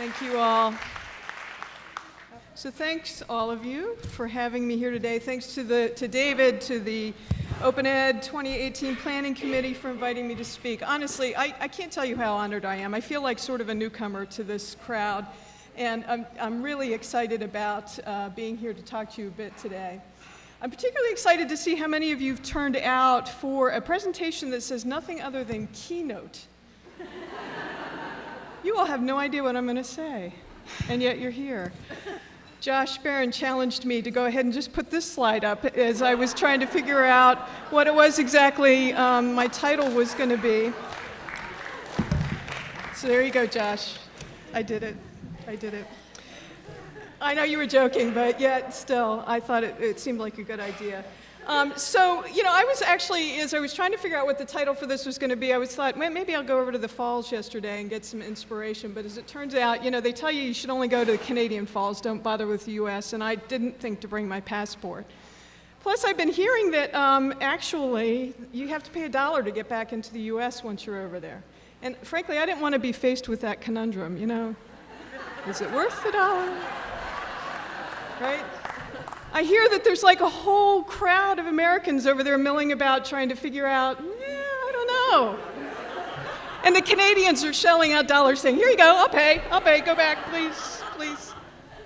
Thank you all. So thanks all of you for having me here today. Thanks to, the, to David, to the Open Ed 2018 Planning Committee for inviting me to speak. Honestly, I, I can't tell you how honored I am. I feel like sort of a newcomer to this crowd, and I'm, I'm really excited about uh, being here to talk to you a bit today. I'm particularly excited to see how many of you have turned out for a presentation that says nothing other than keynote. You all have no idea what I'm going to say, and yet you're here. Josh Baron challenged me to go ahead and just put this slide up as I was trying to figure out what it was exactly um, my title was going to be. So there you go, Josh. I did it. I did it. I know you were joking, but yet still, I thought it, it seemed like a good idea. Um, so, you know, I was actually, as I was trying to figure out what the title for this was going to be, I was thought, maybe I'll go over to the falls yesterday and get some inspiration. But as it turns out, you know, they tell you you should only go to the Canadian falls, don't bother with the U.S., and I didn't think to bring my passport. Plus, I've been hearing that um, actually you have to pay a dollar to get back into the U.S. once you're over there. And frankly, I didn't want to be faced with that conundrum, you know. Is it worth the dollar? right? I hear that there's like a whole crowd of Americans over there milling about trying to figure out, yeah, I don't know. And the Canadians are shelling out dollars saying, here you go, I'll pay, I'll pay, go back, please, please.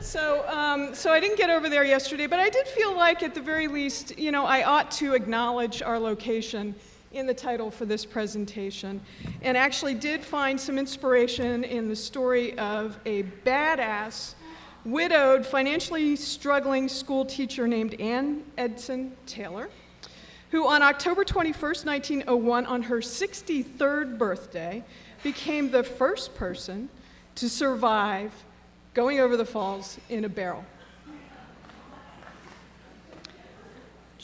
So, um, so I didn't get over there yesterday, but I did feel like at the very least, you know, I ought to acknowledge our location in the title for this presentation and actually did find some inspiration in the story of a badass widowed, financially struggling school teacher named Ann Edson Taylor, who on October 21st, 1901, on her 63rd birthday, became the first person to survive going over the falls in a barrel.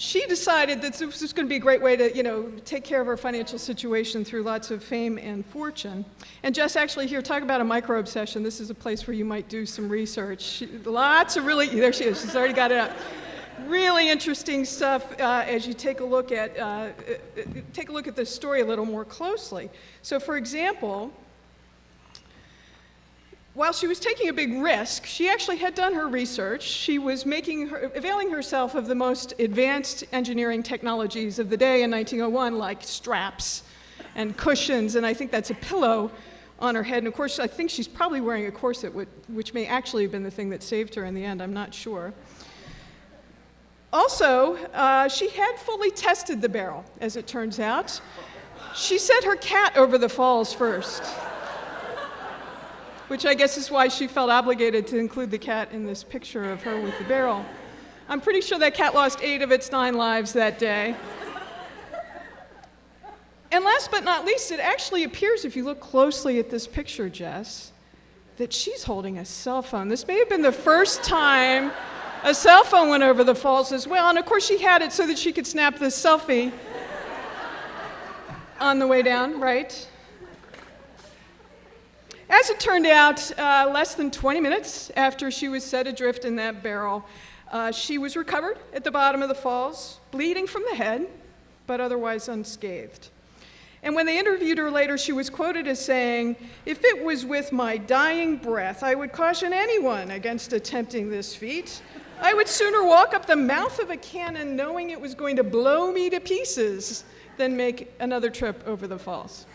She decided that this was going to be a great way to, you know, take care of her financial situation through lots of fame and fortune. And Jess, actually, here, talk about a micro obsession. This is a place where you might do some research. She, lots of really, there she is, she's already got it up. Really interesting stuff uh, as you take a look at, uh, uh take a look at this story a little more closely. So for example, while she was taking a big risk, she actually had done her research. She was making her, availing herself of the most advanced engineering technologies of the day in 1901, like straps and cushions, and I think that's a pillow on her head. And of course, I think she's probably wearing a corset, which may actually have been the thing that saved her in the end. I'm not sure. Also, uh, she had fully tested the barrel, as it turns out. She sent her cat over the falls first which I guess is why she felt obligated to include the cat in this picture of her with the barrel. I'm pretty sure that cat lost eight of its nine lives that day. And last but not least, it actually appears, if you look closely at this picture, Jess, that she's holding a cell phone. This may have been the first time a cell phone went over the falls as well. And of course, she had it so that she could snap this selfie on the way down, right? As it turned out, uh, less than 20 minutes after she was set adrift in that barrel, uh, she was recovered at the bottom of the falls, bleeding from the head, but otherwise unscathed. And when they interviewed her later, she was quoted as saying, If it was with my dying breath, I would caution anyone against attempting this feat. I would sooner walk up the mouth of a cannon knowing it was going to blow me to pieces than make another trip over the falls.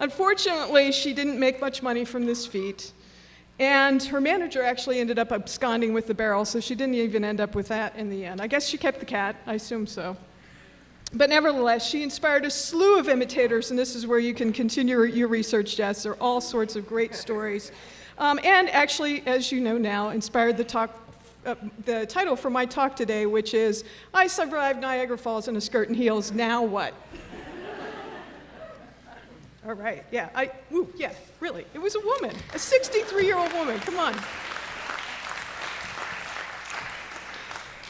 Unfortunately, she didn't make much money from this feat. And her manager actually ended up absconding with the barrel, so she didn't even end up with that in the end. I guess she kept the cat, I assume so. But nevertheless, she inspired a slew of imitators, and this is where you can continue your research, Jess. There are all sorts of great stories. Um, and actually, as you know now, inspired the talk uh, the title for my talk today, which is I Survived Niagara Falls in a Skirt and Heels, Now What? All right, yeah, I, ooh, yeah, really. It was a woman, a 63 year old woman. Come on.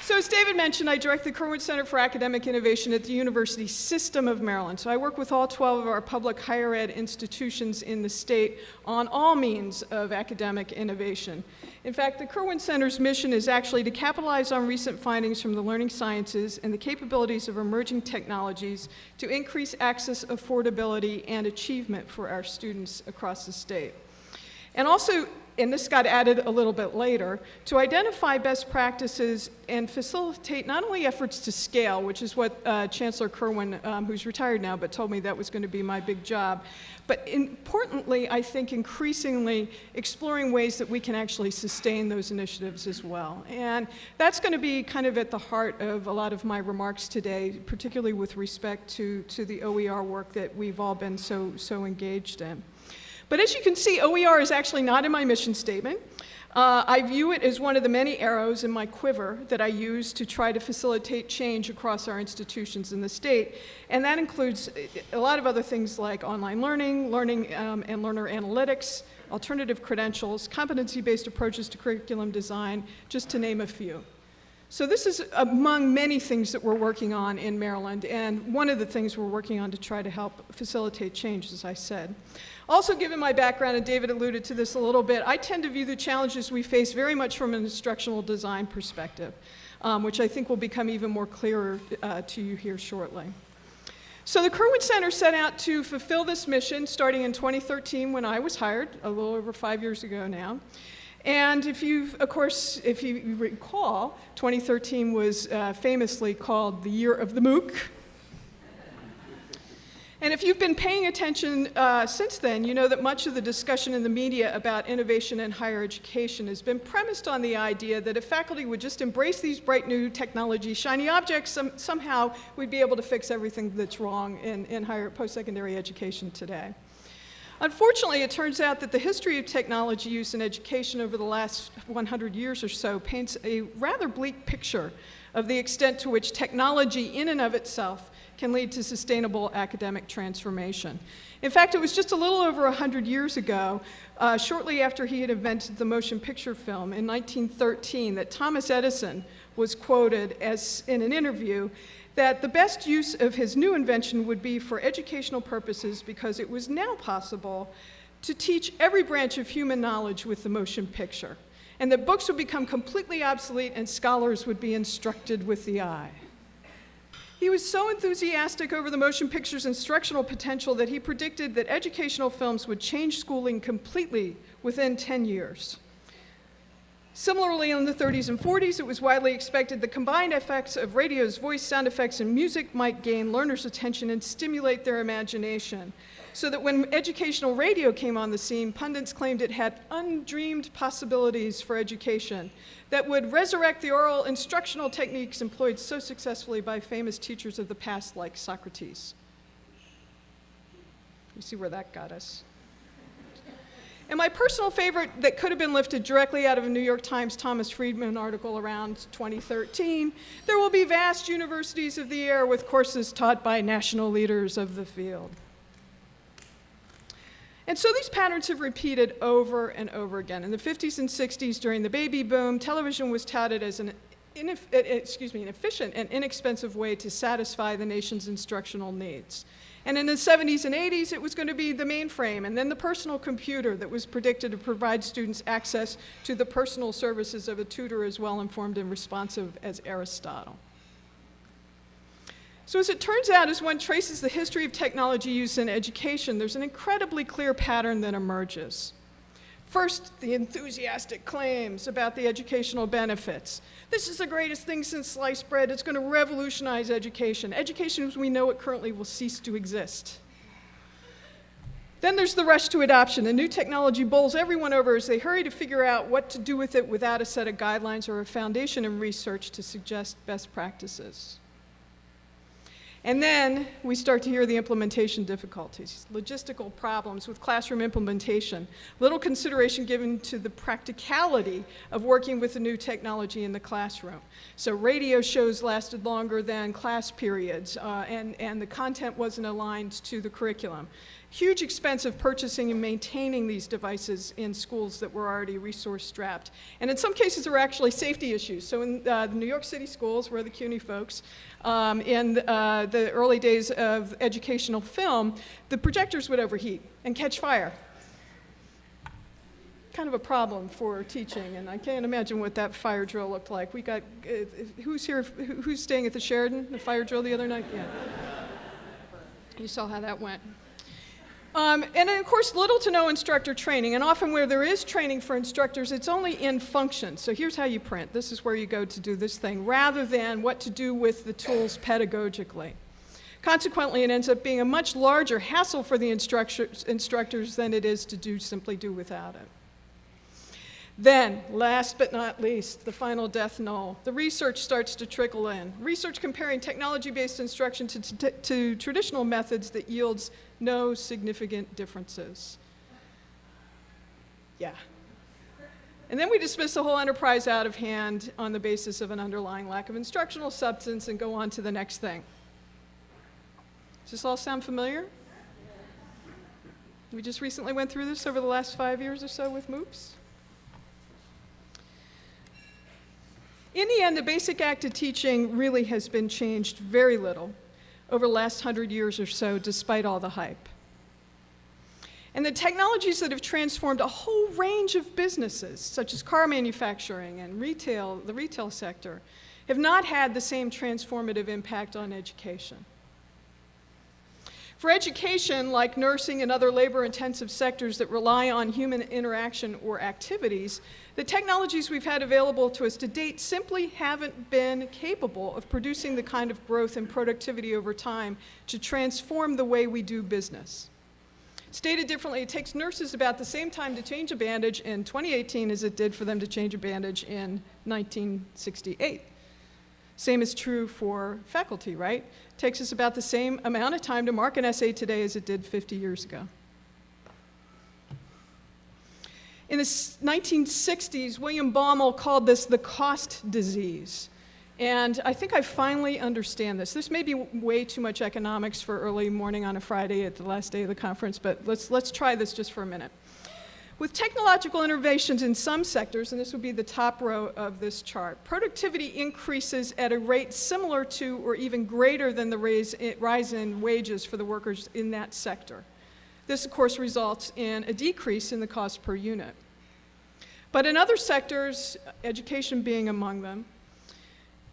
So as David mentioned, I direct the Kirwan Center for Academic Innovation at the University System of Maryland. So I work with all 12 of our public higher ed institutions in the state on all means of academic innovation. In fact, the Kirwan Center's mission is actually to capitalize on recent findings from the learning sciences and the capabilities of emerging technologies to increase access, affordability, and achievement for our students across the state. And also, and this got added a little bit later, to identify best practices and facilitate not only efforts to scale, which is what uh, Chancellor Kirwan, um, who's retired now, but told me that was going to be my big job, but importantly, I think increasingly exploring ways that we can actually sustain those initiatives as well. And that's going to be kind of at the heart of a lot of my remarks today, particularly with respect to, to the OER work that we've all been so, so engaged in. But as you can see, OER is actually not in my mission statement. Uh, I view it as one of the many arrows in my quiver that I use to try to facilitate change across our institutions in the state. And that includes a lot of other things like online learning, learning um, and learner analytics, alternative credentials, competency-based approaches to curriculum design, just to name a few. So this is among many things that we're working on in Maryland, and one of the things we're working on to try to help facilitate change, as I said. Also, given my background, and David alluded to this a little bit, I tend to view the challenges we face very much from an instructional design perspective, um, which I think will become even more clearer uh, to you here shortly. So the Kirwan Center set out to fulfill this mission starting in 2013 when I was hired, a little over five years ago now. And if you, of course, if you recall, 2013 was uh, famously called the year of the MOOC. And if you've been paying attention uh, since then, you know that much of the discussion in the media about innovation in higher education has been premised on the idea that if faculty would just embrace these bright new technology, shiny objects, some, somehow we'd be able to fix everything that's wrong in, in higher post-secondary education today. Unfortunately, it turns out that the history of technology use in education over the last 100 years or so paints a rather bleak picture of the extent to which technology in and of itself can lead to sustainable academic transformation. In fact, it was just a little over 100 years ago, uh, shortly after he had invented the motion picture film in 1913, that Thomas Edison was quoted as in an interview that the best use of his new invention would be for educational purposes because it was now possible to teach every branch of human knowledge with the motion picture, and that books would become completely obsolete and scholars would be instructed with the eye. He was so enthusiastic over the motion picture's instructional potential that he predicted that educational films would change schooling completely within 10 years. Similarly, in the 30s and 40s, it was widely expected the combined effects of radio's voice, sound effects, and music might gain learners' attention and stimulate their imagination. So that when educational radio came on the scene, pundits claimed it had undreamed possibilities for education that would resurrect the oral instructional techniques employed so successfully by famous teachers of the past like Socrates. You see where that got us. And my personal favorite that could have been lifted directly out of a New York Times Thomas Friedman article around 2013, there will be vast universities of the air with courses taught by national leaders of the field. And so these patterns have repeated over and over again. In the 50s and 60s, during the baby boom, television was touted as an, uh, excuse me, an efficient and inexpensive way to satisfy the nation's instructional needs. And in the 70s and 80s, it was going to be the mainframe and then the personal computer that was predicted to provide students access to the personal services of a tutor as well informed and responsive as Aristotle. So as it turns out, as one traces the history of technology use in education, there's an incredibly clear pattern that emerges. First, the enthusiastic claims about the educational benefits. This is the greatest thing since sliced bread. It's going to revolutionize education. Education as we know it currently will cease to exist. Then there's the rush to adoption. The new technology bowls everyone over as they hurry to figure out what to do with it without a set of guidelines or a foundation in research to suggest best practices. And then we start to hear the implementation difficulties, logistical problems with classroom implementation, little consideration given to the practicality of working with the new technology in the classroom. So radio shows lasted longer than class periods, uh, and, and the content wasn't aligned to the curriculum huge expense of purchasing and maintaining these devices in schools that were already resource strapped. And in some cases, there were actually safety issues. So in uh, the New York City schools, where the CUNY folks, um, in uh, the early days of educational film, the projectors would overheat and catch fire. Kind of a problem for teaching, and I can't imagine what that fire drill looked like. We got, uh, who's here, who's staying at the Sheraton, the fire drill the other night? Yeah. You saw how that went. Um, and of course, little to no instructor training. And often where there is training for instructors, it's only in function. So here's how you print. This is where you go to do this thing, rather than what to do with the tools pedagogically. Consequently, it ends up being a much larger hassle for the instructors, instructors than it is to do simply do without it. Then, last but not least, the final death knell. The research starts to trickle in. Research comparing technology-based instruction to, to, to, traditional methods that yields no significant differences. Yeah. And then we dismiss the whole enterprise out of hand on the basis of an underlying lack of instructional substance and go on to the next thing. Does this all sound familiar? We just recently went through this over the last five years or so with MOOCs. In the end, the basic act of teaching really has been changed very little over the last hundred years or so, despite all the hype. And the technologies that have transformed a whole range of businesses, such as car manufacturing and retail, the retail sector, have not had the same transformative impact on education. For education, like nursing and other labor-intensive sectors that rely on human interaction or activities, the technologies we've had available to us to date simply haven't been capable of producing the kind of growth and productivity over time to transform the way we do business. Stated differently, it takes nurses about the same time to change a bandage in 2018 as it did for them to change a bandage in 1968. Same is true for faculty, right? It takes us about the same amount of time to mark an essay today as it did 50 years ago. In the 1960s, William Baumol called this the cost disease. And I think I finally understand this. This may be way too much economics for early morning on a Friday at the last day of the conference, but let's, let's try this just for a minute. With technological innovations in some sectors, and this would be the top row of this chart, productivity increases at a rate similar to or even greater than the rise in wages for the workers in that sector. This, of course, results in a decrease in the cost per unit. But in other sectors, education being among them,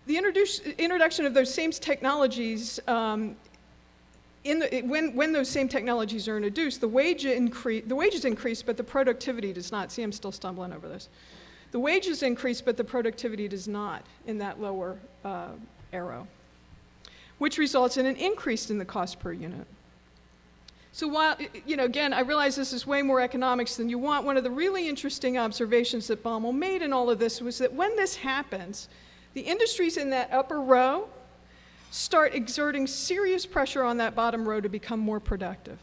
the introduction of those same technologies, um, the, when, when those same technologies are introduced, the, wage the wages increase, but the productivity does not. See, I'm still stumbling over this. The wages increase, but the productivity does not in that lower uh, arrow, which results in an increase in the cost per unit. So while, you know, again, I realize this is way more economics than you want. One of the really interesting observations that Baumol made in all of this was that when this happens, the industries in that upper row start exerting serious pressure on that bottom row to become more productive.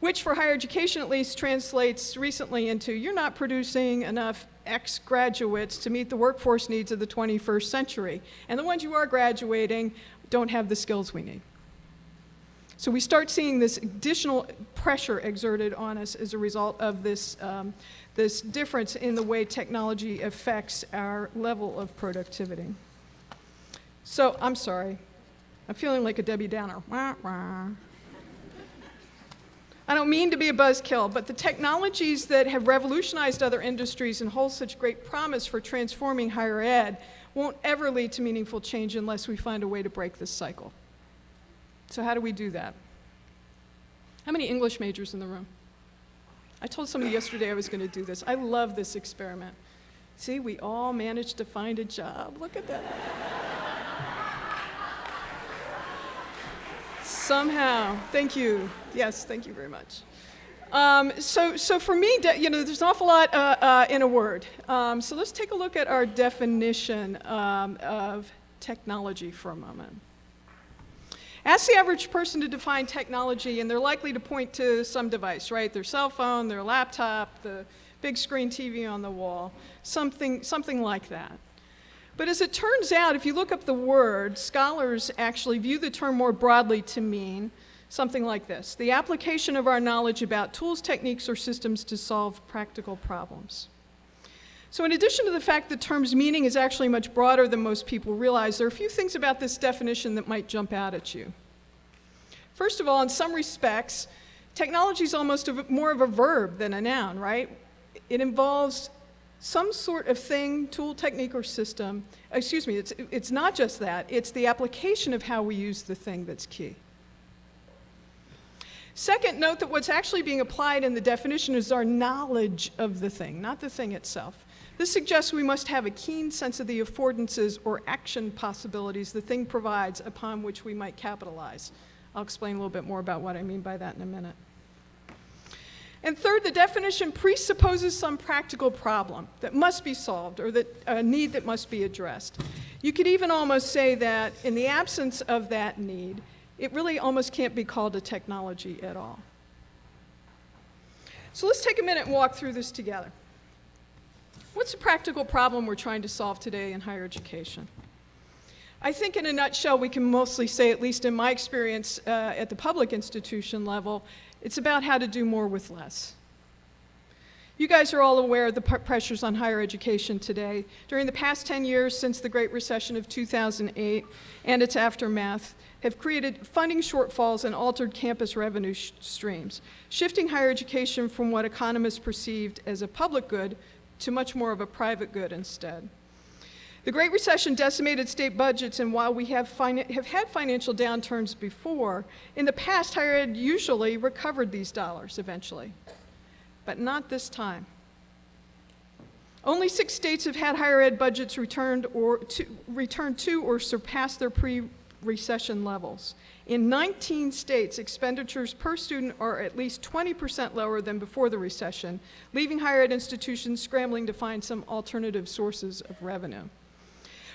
Which for higher education at least translates recently into you're not producing enough X graduates to meet the workforce needs of the 21st century. And the ones you are graduating don't have the skills we need. So we start seeing this additional pressure exerted on us as a result of this, um, this difference in the way technology affects our level of productivity. So I'm sorry. I'm feeling like a Debbie Downer. Wah, wah. I don't mean to be a buzzkill, but the technologies that have revolutionized other industries and hold such great promise for transforming higher ed won't ever lead to meaningful change unless we find a way to break this cycle. So how do we do that? How many English majors in the room? I told somebody yesterday I was going to do this. I love this experiment. See, we all managed to find a job. Look at that. Somehow. Thank you. Yes, thank you very much. Um, so, so for me, you know, there's an awful lot uh, uh, in a word. Um, so let's take a look at our definition um, of technology for a moment. Ask the average person to define technology, and they're likely to point to some device, right? Their cell phone, their laptop, the big screen TV on the wall, something, something like that. But as it turns out, if you look up the word, scholars actually view the term more broadly to mean something like this, the application of our knowledge about tools, techniques, or systems to solve practical problems. So in addition to the fact the term's meaning is actually much broader than most people realize, there are a few things about this definition that might jump out at you. First of all, in some respects, technology is almost a, more of a verb than a noun, right? It involves some sort of thing, tool, technique, or system. Excuse me, it's, it's not just that, it's the application of how we use the thing that's key. Second, note that what's actually being applied in the definition is our knowledge of the thing, not the thing itself. This suggests we must have a keen sense of the affordances or action possibilities the thing provides upon which we might capitalize. I'll explain a little bit more about what I mean by that in a minute. And third, the definition presupposes some practical problem that must be solved or that a need that must be addressed. You could even almost say that in the absence of that need, it really almost can't be called a technology at all. So let's take a minute and walk through this together. What's the practical problem we're trying to solve today in higher education? I think in a nutshell, we can mostly say, at least in my experience uh, at the public institution level, it's about how to do more with less. You guys are all aware of the pressures on higher education today. During the past 10 years since the Great Recession of 2008 and its aftermath have created funding shortfalls and altered campus revenue streams, shifting higher education from what economists perceived as a public good to much more of a private good instead. The Great Recession decimated state budgets, and while we have, have, had financial downturns before, in the past, higher ed usually recovered these dollars eventually, but not this time. Only six states have had higher ed budgets returned, or to, returned to or surpassed their pre-recession levels. In 19 states, expenditures per student are at least 20% lower than before the recession, leaving higher ed institutions scrambling to find some alternative sources of revenue.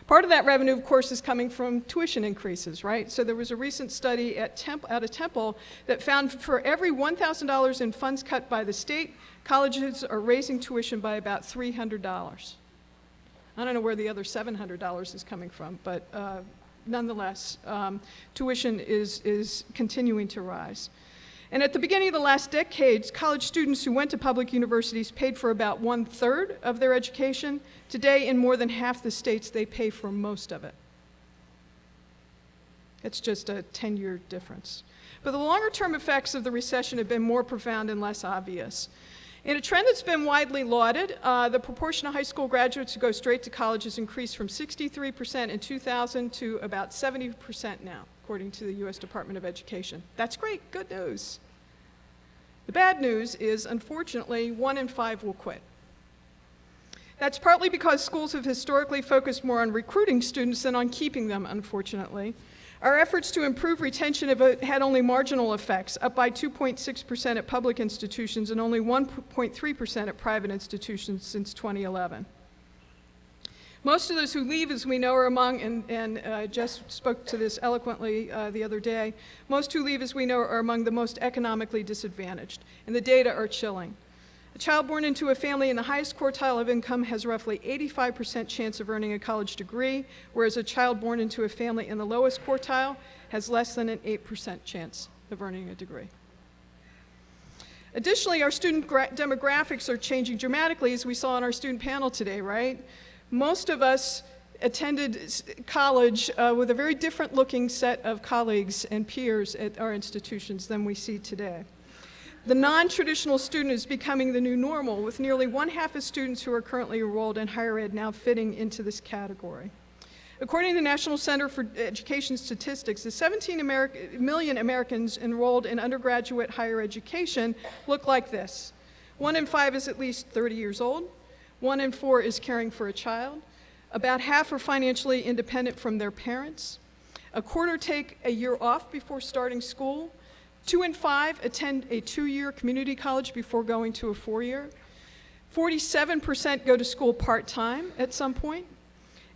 Part of that revenue, of course, is coming from tuition increases, right? So there was a recent study at Temp out of Temple that found for every $1,000 in funds cut by the state, colleges are raising tuition by about $300. I don't know where the other $700 is coming from, but uh, nonetheless, um, tuition is, is continuing to rise. And at the beginning of the last decades, college students who went to public universities paid for about one third of their education. Today, in more than half the states, they pay for most of it. It's just a 10 year difference. But the longer term effects of the recession have been more profound and less obvious. In a trend that's been widely lauded, uh, the proportion of high school graduates who go straight to college has increased from 63% in 2000 to about 70% now, according to the US Department of Education. That's great, good news. The bad news is, unfortunately, one in five will quit. That's partly because schools have historically focused more on recruiting students than on keeping them, unfortunately. Our efforts to improve retention have uh, had only marginal effects, up by 2.6% at public institutions and only 1.3% at private institutions since 2011. Most of those who leave, as we know, are among, and, and uh, Jess spoke to this eloquently uh, the other day, most who leave, as we know, are among the most economically disadvantaged, and the data are chilling. A child born into a family in the highest quartile of income has roughly 85% chance of earning a college degree, whereas a child born into a family in the lowest quartile has less than an 8% chance of earning a degree. Additionally, our student demographics are changing dramatically, as we saw on our student panel today, right? Most of us attended college uh, with a very different looking set of colleagues and peers at our institutions than we see today. The non-traditional student is becoming the new normal, with nearly one half of students who are currently enrolled in higher ed now fitting into this category. According to the National Center for Education Statistics, the 17 Ameri million Americans enrolled in undergraduate higher education look like this. One in five is at least 30 years old. One in four is caring for a child. About half are financially independent from their parents. A quarter take a year off before starting school. Two in five attend a two-year community college before going to a four-year. 47% go to school part-time at some point.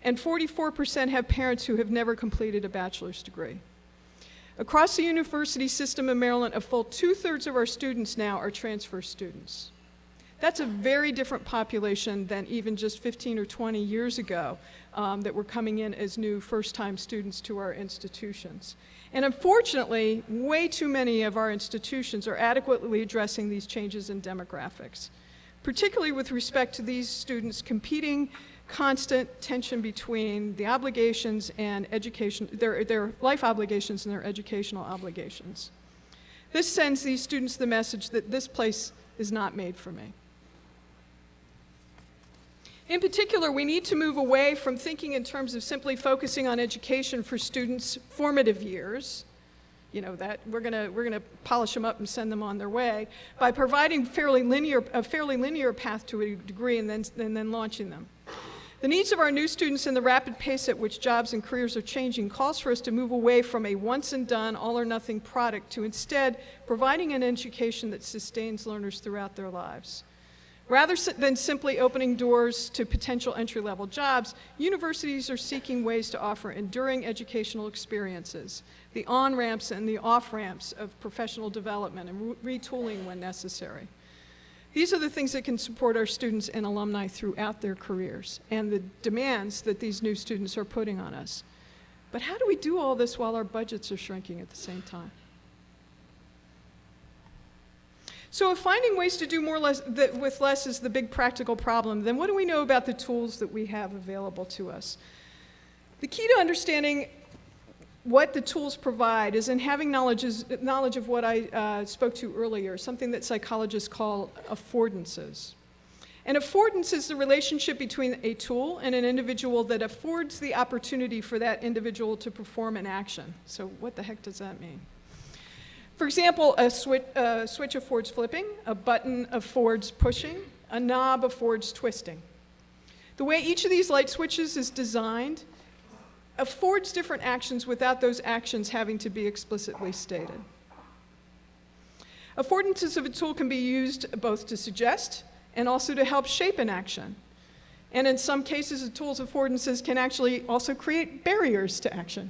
And 44% have parents who have never completed a bachelor's degree. Across the university system in Maryland, a full two-thirds of our students now are transfer students. That's a very different population than even just 15 or 20 years ago um, that were coming in as new first-time students to our institutions. And unfortunately, way too many of our institutions are adequately addressing these changes in demographics, particularly with respect to these students competing constant tension between the obligations and education, their, their life obligations and their educational obligations. This sends these students the message that this place is not made for me. In particular, we need to move away from thinking in terms of simply focusing on education for students' formative years. you know, that we're gonna, we're gonna polish them up and send them on their way by providing fairly linear, a fairly linear path to a degree and then, and then launching them. The needs of our new students and the rapid pace at which jobs and careers are changing calls for us to move away from a once and done, all or nothing product to instead providing an education that sustains learners throughout their lives. Rather than simply opening doors to potential entry-level jobs, universities are seeking ways to offer enduring educational experiences, the on-ramps and the off-ramps of professional development and retooling when necessary. These are the things that can support our students and alumni throughout their careers and the demands that these new students are putting on us. But how do we do all this while our budgets are shrinking at the same time? So if finding ways to do more less, with less is the big practical problem, then what do we know about the tools that we have available to us? The key to understanding what the tools provide is in having knowledge, knowledge of what I uh, spoke to earlier, something that psychologists call affordances. An affordance is the relationship between a tool and an individual that affords the opportunity for that individual to perform an action. So what the heck does that mean? For example, a switch, uh, switch affords flipping, a button affords pushing, a knob affords twisting. The way each of these light switches is designed affords different actions without those actions having to be explicitly stated. Affordances of a tool can be used both to suggest and also to help shape an action. And in some cases, a tool's affordances can actually also create barriers to action.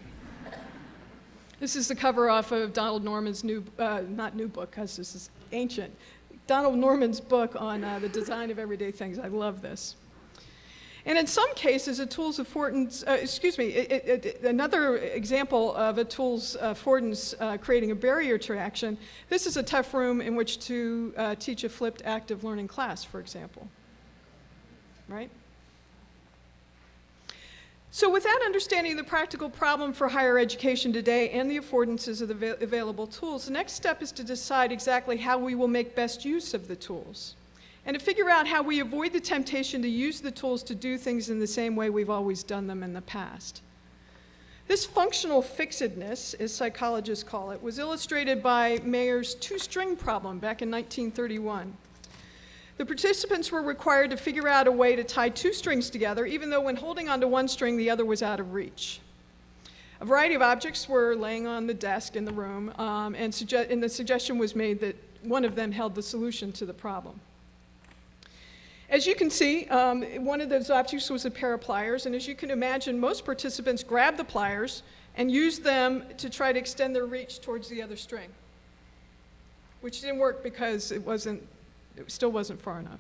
This is the cover off of Donald Norman's new, uh, not new book, because this is ancient. Donald Norman's book on uh, the design of everyday things. I love this. And in some cases, a tool's affordance, uh, excuse me, it, it, it, another example of a tool's affordance uh, creating a barrier to action, this is a tough room in which to uh, teach a flipped active learning class, for example, right? So with that understanding the practical problem for higher education today and the affordances of the available tools, the next step is to decide exactly how we will make best use of the tools and to figure out how we avoid the temptation to use the tools to do things in the same way we've always done them in the past. This functional fixedness, as psychologists call it, was illustrated by Maier's two-string problem back in 1931. The participants were required to figure out a way to tie two strings together, even though when holding onto one string, the other was out of reach. A variety of objects were laying on the desk in the room, um, and, and the suggestion was made that one of them held the solution to the problem. As you can see, um, one of those objects was a pair of pliers, and as you can imagine, most participants grabbed the pliers and used them to try to extend their reach towards the other string, which didn't work because it wasn't it still wasn't far enough.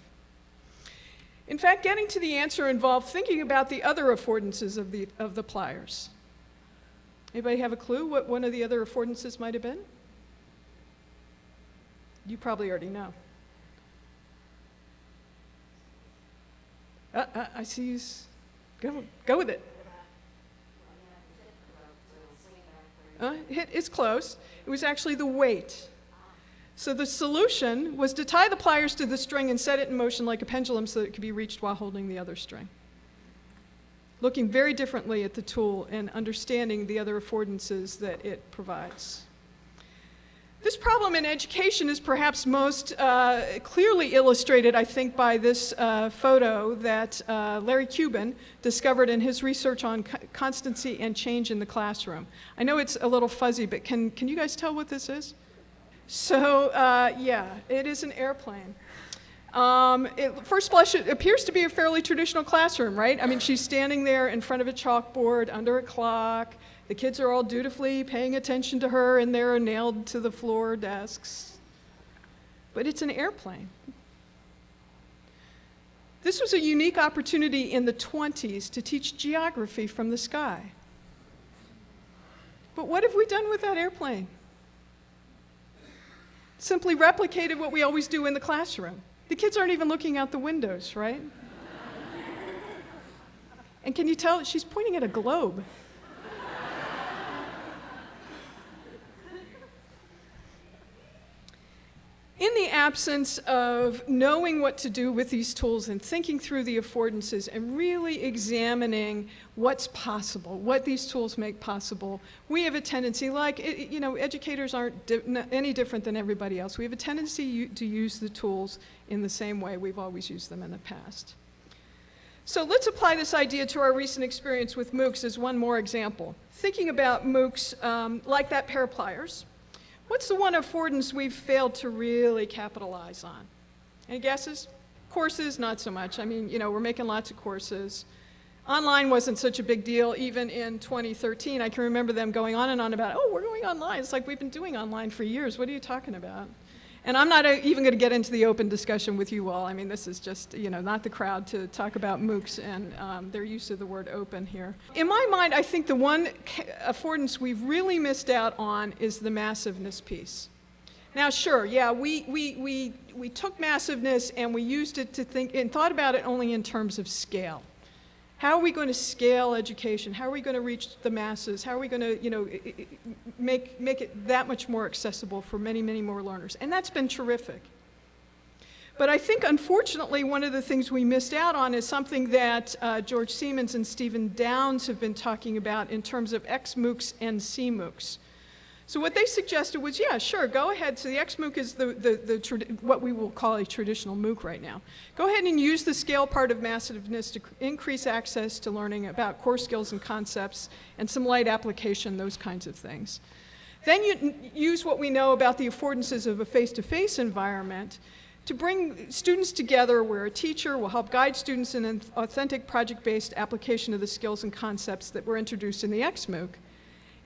In fact, getting to the answer involved thinking about the other affordances of the, of the pliers. Anybody have a clue what one of the other affordances might have been? You probably already know. Uh, uh, I see you. Go, go with it. Uh, it's close. It was actually the weight. So the solution was to tie the pliers to the string and set it in motion like a pendulum so that it could be reached while holding the other string. Looking very differently at the tool and understanding the other affordances that it provides. This problem in education is perhaps most uh, clearly illustrated, I think, by this uh, photo that uh, Larry Cuban discovered in his research on co constancy and change in the classroom. I know it's a little fuzzy, but can, can you guys tell what this is? So uh, yeah, it is an airplane. Um, it, first blush, it appears to be a fairly traditional classroom, right? I mean, she's standing there in front of a chalkboard under a clock. The kids are all dutifully paying attention to her and they're nailed to the floor desks. But it's an airplane. This was a unique opportunity in the 20s to teach geography from the sky. But what have we done with that airplane? Simply replicated what we always do in the classroom. The kids aren't even looking out the windows, right? and can you tell she's pointing at a globe? in the absence of knowing what to do with these tools and thinking through the affordances and really examining what's possible, what these tools make possible, we have a tendency, like, you know, educators aren't di any different than everybody else. We have a tendency to use the tools in the same way we've always used them in the past. So let's apply this idea to our recent experience with MOOCs as one more example. Thinking about MOOCs um, like that pair of pliers, What's the one affordance we've failed to really capitalize on? Any guesses? Courses, not so much. I mean, you know, we're making lots of courses. Online wasn't such a big deal even in 2013. I can remember them going on and on about, oh, we're going online. It's like we've been doing online for years. What are you talking about? And I'm not even going to get into the open discussion with you all. I mean, this is just, you know, not the crowd to talk about MOOCs and um, their use of the word open here. In my mind, I think the one affordance we've really missed out on is the massiveness piece. Now, sure, yeah, we, we, we, we took massiveness and we used it to think and thought about it only in terms of scale. How are we going to scale education? How are we going to reach the masses? How are we going to, you know, make, make it that much more accessible for many, many more learners? And that's been terrific. But I think, unfortunately, one of the things we missed out on is something that uh, George Siemens and Stephen Downes have been talking about in terms of XMOOCs and CMOOCs. So what they suggested was, yeah, sure, go ahead. So the XMOOC is the, the, the what we will call a traditional MOOC right now. Go ahead and use the scale part of massiveness to increase access to learning about core skills and concepts and some light application, those kinds of things. Then you use what we know about the affordances of a face-to-face -face environment to bring students together where a teacher will help guide students in an authentic project-based application of the skills and concepts that were introduced in the XMOOC.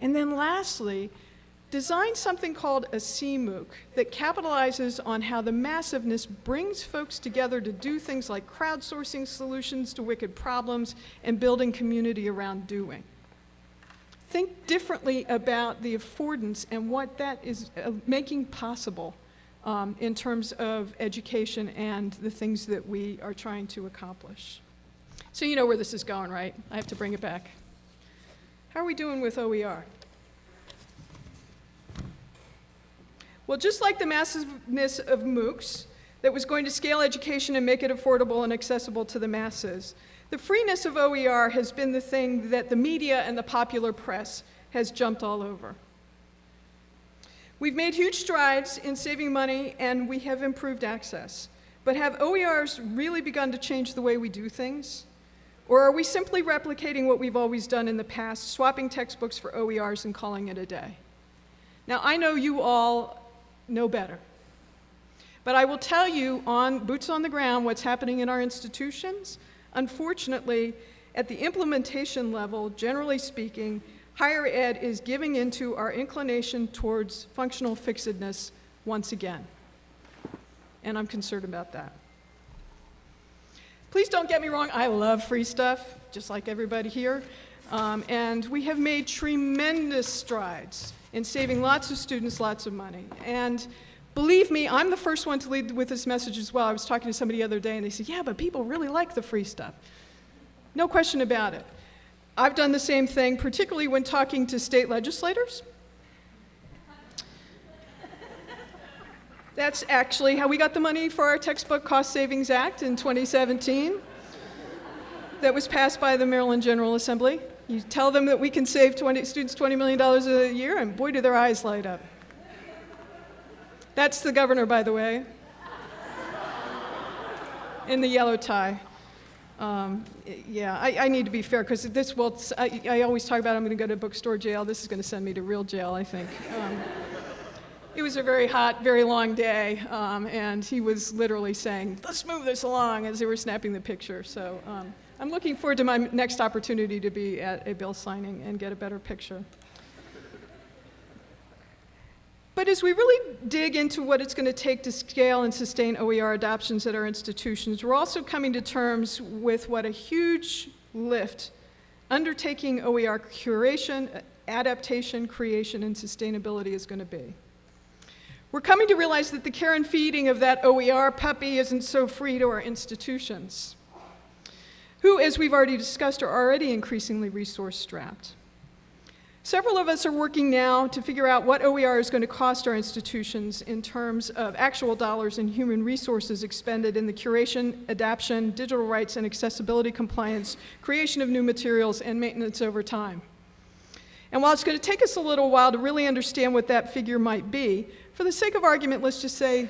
And then lastly, designed something called a CMOOC that capitalizes on how the massiveness brings folks together to do things like crowdsourcing solutions to wicked problems and building community around doing. Think differently about the affordance and what that is uh, making possible um, in terms of education and the things that we are trying to accomplish. So you know where this is going, right? I have to bring it back. How are we doing with OER? Well, just like the massiveness of MOOCs that was going to scale education and make it affordable and accessible to the masses, the freeness of OER has been the thing that the media and the popular press has jumped all over. We've made huge strides in saving money and we have improved access. But have OERs really begun to change the way we do things? Or are we simply replicating what we've always done in the past, swapping textbooks for OERs and calling it a day? Now, I know you all know better. But I will tell you on boots on the ground what's happening in our institutions. Unfortunately, at the implementation level, generally speaking, higher ed is giving into our inclination towards functional fixedness once again. And I'm concerned about that. Please don't get me wrong, I love free stuff, just like everybody here. Um, and we have made tremendous strides in saving lots of students lots of money. And believe me, I'm the first one to lead with this message as well. I was talking to somebody the other day and they said, yeah, but people really like the free stuff. No question about it. I've done the same thing, particularly when talking to state legislators. That's actually how we got the money for our Textbook Cost Savings Act in 2017 that was passed by the Maryland General Assembly. You tell them that we can save 20, students $20 million a year, and boy, do their eyes light up. That's the governor, by the way, in the yellow tie. Um, yeah, I, I, need to be fair because this will, I, I, always talk about I'm going to go to bookstore jail. This is going to send me to real jail, I think. Um, it was a very hot, very long day, um, and he was literally saying, let's move this along as they were snapping the picture. So um, I'm looking forward to my next opportunity to be at a bill signing and get a better picture. But as we really dig into what it's going to take to scale and sustain OER adoptions at our institutions, we're also coming to terms with what a huge lift undertaking OER curation, adaptation, creation, and sustainability is going to be. We're coming to realize that the care and feeding of that OER puppy isn't so free to our institutions who, as we've already discussed, are already increasingly resource strapped. Several of us are working now to figure out what OER is going to cost our institutions in terms of actual dollars and human resources expended in the curation, adaptation, digital rights and accessibility compliance, creation of new materials, and maintenance over time. And while it's going to take us a little while to really understand what that figure might be, for the sake of argument, let's just say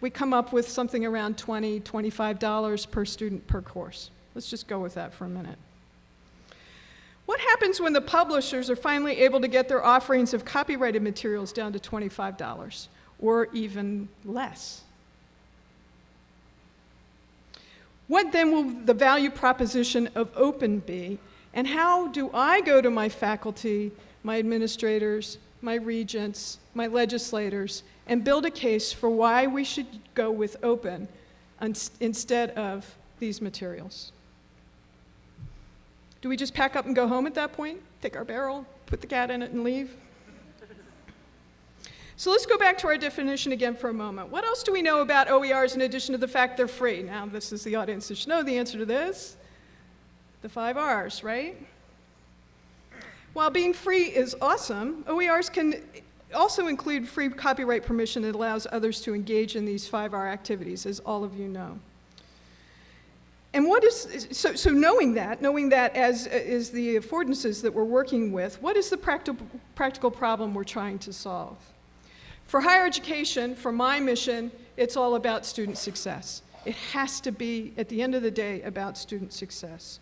we come up with something around $20, $25 per student per course. Let's just go with that for a minute. What happens when the publishers are finally able to get their offerings of copyrighted materials down to $25 or even less? What then will the value proposition of open be? And how do I go to my faculty, my administrators, my regents, my legislators, and build a case for why we should go with open instead of these materials? Do we just pack up and go home at that point? Take our barrel, put the cat in it, and leave? So let's go back to our definition again for a moment. What else do we know about OERs in addition to the fact they're free? Now, this is the audience that should know the answer to this. The five R's, right? While being free is awesome, OERs can also include free copyright permission that allows others to engage in these 5R activities, as all of you know. And what is, so, so knowing that, knowing that as is the affordances that we're working with, what is the practical, practical problem we're trying to solve? For higher education, for my mission, it's all about student success. It has to be, at the end of the day, about student success.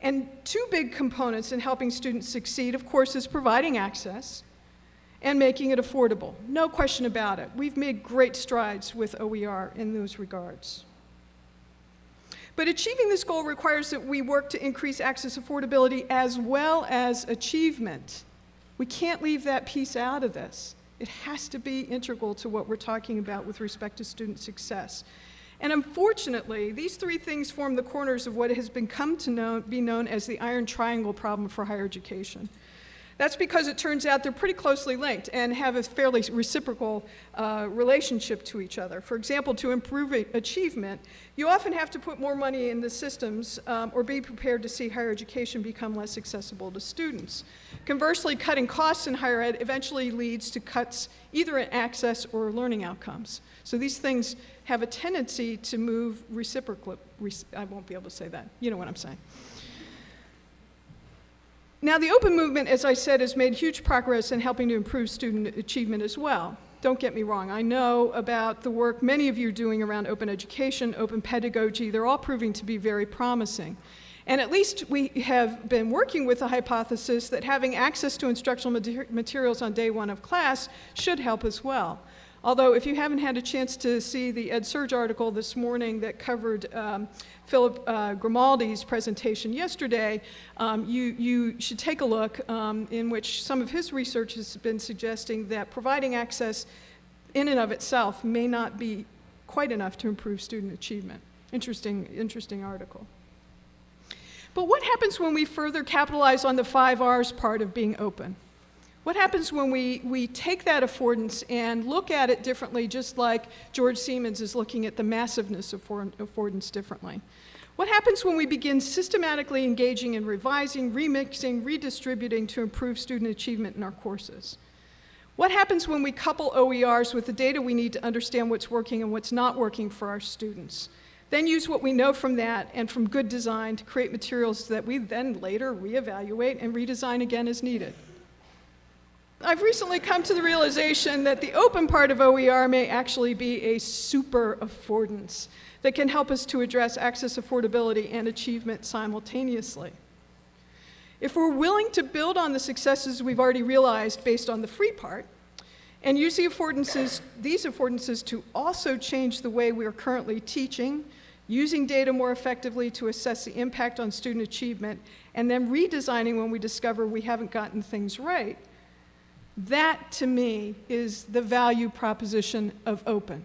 And two big components in helping students succeed, of course, is providing access and making it affordable. No question about it. We've made great strides with OER in those regards. But achieving this goal requires that we work to increase access affordability as well as achievement. We can't leave that piece out of this. It has to be integral to what we're talking about with respect to student success. And unfortunately, these three things form the corners of what has become to know, be known as the iron triangle problem for higher education. That's because it turns out they're pretty closely linked and have a fairly reciprocal uh, relationship to each other. For example, to improve achievement, you often have to put more money in the systems um, or be prepared to see higher education become less accessible to students. Conversely, cutting costs in higher ed eventually leads to cuts either in access or learning outcomes. So these things have a tendency to move reciprocally. I won't be able to say that. You know what I'm saying. Now, the open movement, as I said, has made huge progress in helping to improve student achievement as well. Don't get me wrong, I know about the work many of you are doing around open education, open pedagogy. They're all proving to be very promising. And at least we have been working with the hypothesis that having access to instructional materials on day one of class should help as well. Although if you haven't had a chance to see the EdSurge article this morning that covered um, Philip uh, Grimaldi's presentation yesterday, um, you, you should take a look um, in which some of his research has been suggesting that providing access in and of itself may not be quite enough to improve student achievement. Interesting, interesting article. But what happens when we further capitalize on the five R's part of being open? What happens when we, we take that affordance and look at it differently, just like George Siemens is looking at the massiveness of affordance differently? What happens when we begin systematically engaging in revising, remixing, redistributing to improve student achievement in our courses? What happens when we couple OERs with the data we need to understand what's working and what's not working for our students? Then use what we know from that and from good design to create materials that we then later reevaluate and redesign again as needed. I've recently come to the realization that the open part of OER may actually be a super affordance that can help us to address access affordability and achievement simultaneously. If we're willing to build on the successes we've already realized based on the free part, and use the affordances, these affordances to also change the way we are currently teaching, using data more effectively to assess the impact on student achievement, and then redesigning when we discover we haven't gotten things right, that, to me, is the value proposition of open.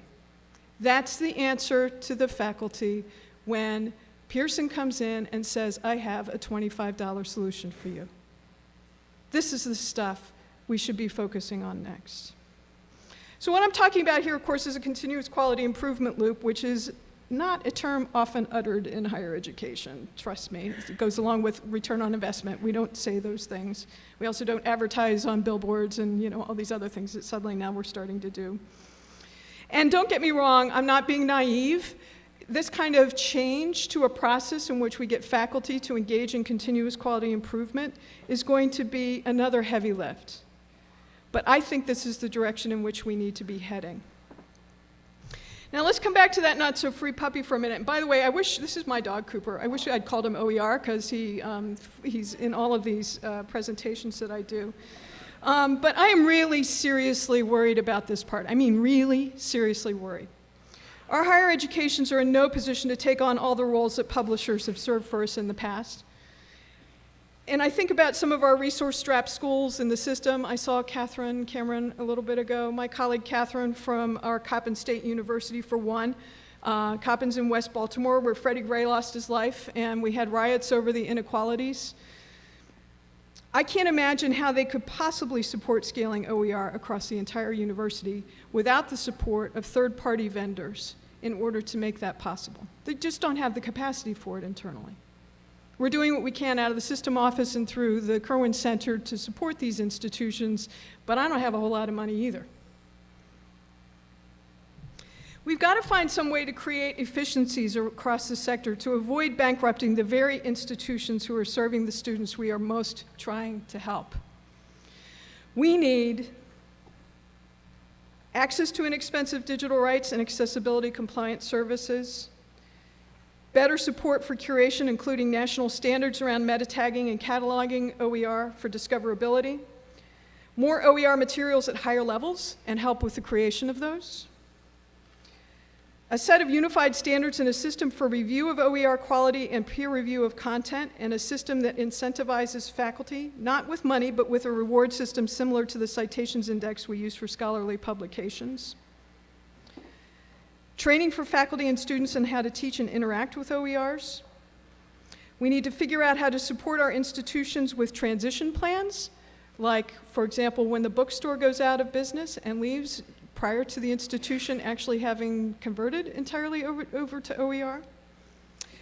That's the answer to the faculty when Pearson comes in and says, I have a $25 solution for you. This is the stuff we should be focusing on next. So what I'm talking about here, of course, is a continuous quality improvement loop, which is not a term often uttered in higher education, trust me. It goes along with return on investment. We don't say those things. We also don't advertise on billboards and you know all these other things that suddenly now we're starting to do. And don't get me wrong, I'm not being naive. This kind of change to a process in which we get faculty to engage in continuous quality improvement is going to be another heavy lift. But I think this is the direction in which we need to be heading. Now let's come back to that not so free puppy for a minute. And by the way, I wish, this is my dog Cooper. I wish I'd called him OER because he, um, he's in all of these uh, presentations that I do. Um, but I am really seriously worried about this part. I mean really seriously worried. Our higher educations are in no position to take on all the roles that publishers have served for us in the past. And I think about some of our resource-strapped schools in the system. I saw Catherine Cameron a little bit ago. My colleague Catherine from our Coppin State University, for one. Uh, Coppin's in West Baltimore, where Freddie Gray lost his life, and we had riots over the inequalities. I can't imagine how they could possibly support scaling OER across the entire university without the support of third-party vendors in order to make that possible. They just don't have the capacity for it internally. We're doing what we can out of the system office and through the Kirwan Center to support these institutions, but I don't have a whole lot of money either. We've got to find some way to create efficiencies across the sector to avoid bankrupting the very institutions who are serving the students we are most trying to help. We need access to inexpensive digital rights and accessibility compliance services, better support for curation, including national standards around meta tagging and cataloging OER for discoverability, more OER materials at higher levels and help with the creation of those, a set of unified standards and a system for review of OER quality and peer review of content, and a system that incentivizes faculty, not with money, but with a reward system similar to the citations index we use for scholarly publications. Training for faculty and students on how to teach and interact with OERs. We need to figure out how to support our institutions with transition plans, like, for example, when the bookstore goes out of business and leaves prior to the institution actually having converted entirely over, over to OER.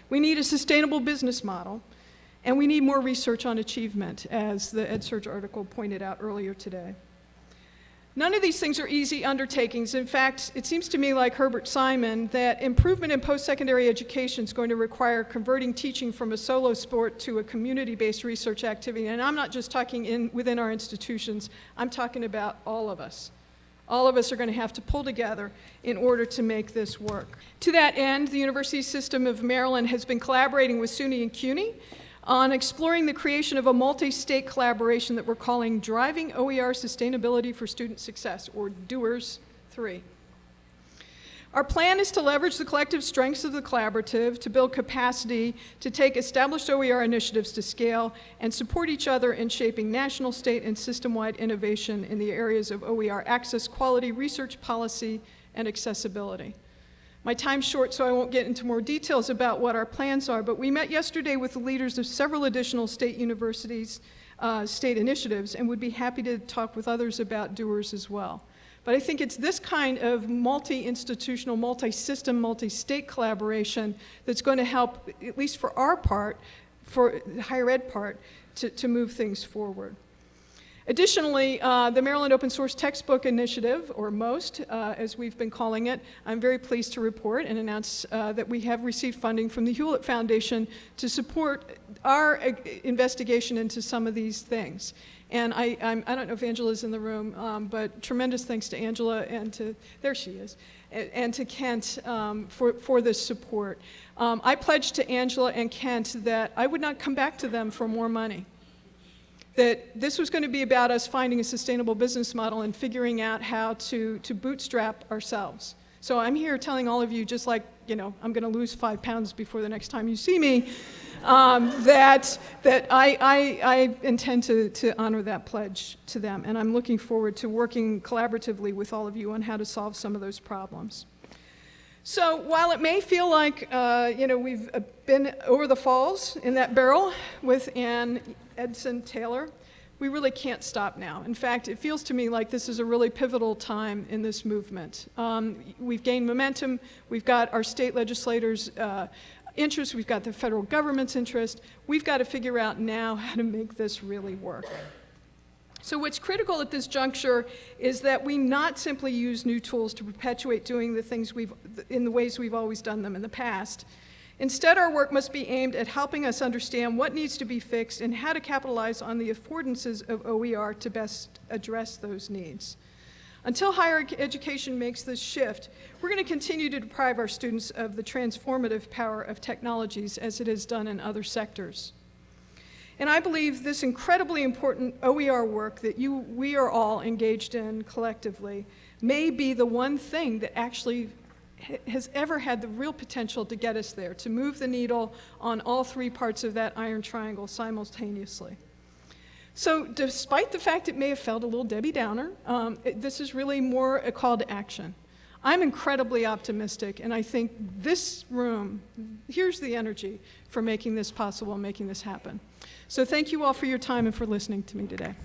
We need a sustainable business model, and we need more research on achievement, as the EdSurge article pointed out earlier today. None of these things are easy undertakings. In fact, it seems to me like Herbert Simon that improvement in post-secondary education is going to require converting teaching from a solo sport to a community-based research activity. And I'm not just talking in, within our institutions, I'm talking about all of us. All of us are going to have to pull together in order to make this work. To that end, the University System of Maryland has been collaborating with SUNY and CUNY on exploring the creation of a multi-state collaboration that we're calling Driving OER Sustainability for Student Success, or DOERS 3. Our plan is to leverage the collective strengths of the collaborative to build capacity to take established OER initiatives to scale and support each other in shaping national, state, and system-wide innovation in the areas of OER access, quality, research policy, and accessibility. My time's short, so I won't get into more details about what our plans are, but we met yesterday with the leaders of several additional state universities, uh, state initiatives, and would be happy to talk with others about doers as well. But I think it's this kind of multi-institutional, multi-system, multi-state collaboration that's going to help, at least for our part, for the higher ed part, to, to move things forward. Additionally, uh, the Maryland Open Source Textbook Initiative, or MOST, uh, as we've been calling it, I'm very pleased to report and announce uh, that we have received funding from the Hewlett Foundation to support our uh, investigation into some of these things. And I, I'm, I do not know if Angela's in the room, um, but tremendous thanks to Angela and to, there she is, and, and to Kent um, for, for this support. Um, I pledged to Angela and Kent that I would not come back to them for more money that this was going to be about us finding a sustainable business model and figuring out how to, to bootstrap ourselves. So I'm here telling all of you, just like, you know, I'm going to lose five pounds before the next time you see me, um, that, that I, I, I intend to, to honor that pledge to them. And I'm looking forward to working collaboratively with all of you on how to solve some of those problems. So while it may feel like, uh, you know, we've been over the falls in that barrel with Ann Edson Taylor, we really can't stop now. In fact, it feels to me like this is a really pivotal time in this movement. Um, we've gained momentum. We've got our state legislators' uh, interest. We've got the federal government's interest. We've got to figure out now how to make this really work. So what's critical at this juncture is that we not simply use new tools to perpetuate doing the things we've, in the ways we've always done them in the past. Instead, our work must be aimed at helping us understand what needs to be fixed and how to capitalize on the affordances of OER to best address those needs. Until higher education makes this shift, we're going to continue to deprive our students of the transformative power of technologies as it has done in other sectors. And I believe this incredibly important OER work that you, we are all engaged in collectively may be the one thing that actually has ever had the real potential to get us there, to move the needle on all three parts of that iron triangle simultaneously. So despite the fact it may have felt a little Debbie Downer, um, it, this is really more a call to action. I'm incredibly optimistic, and I think this room, here's the energy for making this possible and making this happen. So thank you all for your time and for listening to me today.